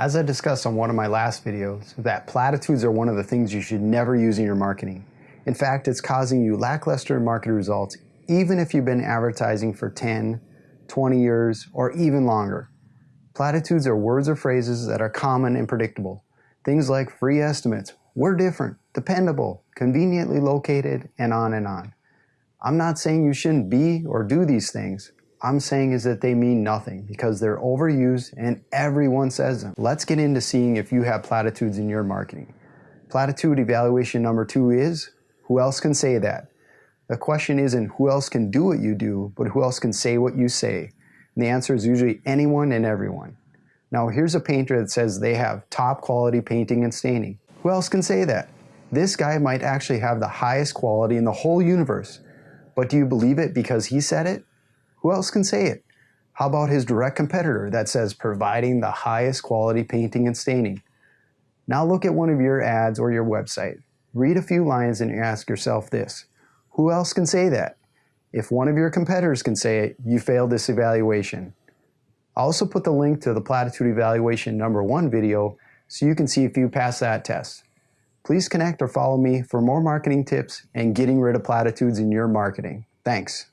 As I discussed on one of my last videos, that platitudes are one of the things you should never use in your marketing. In fact, it's causing you lackluster market results even if you've been advertising for 10, 20 years, or even longer. Platitudes are words or phrases that are common and predictable. Things like free estimates, we're different, dependable, conveniently located, and on and on. I'm not saying you shouldn't be or do these things, I'm saying is that they mean nothing because they're overused and everyone says them. Let's get into seeing if you have platitudes in your marketing. Platitude evaluation number two is, who else can say that? The question isn't who else can do what you do, but who else can say what you say. And the answer is usually anyone and everyone. Now here's a painter that says they have top quality painting and staining. Who else can say that? This guy might actually have the highest quality in the whole universe. But do you believe it because he said it? Who else can say it? How about his direct competitor that says providing the highest quality painting and staining? Now look at one of your ads or your website. Read a few lines and ask yourself this. Who else can say that? If one of your competitors can say it, you failed this evaluation. I'll also put the link to the platitude evaluation number one video so you can see if you pass that test. Please connect or follow me for more marketing tips and getting rid of platitudes in your marketing. Thanks.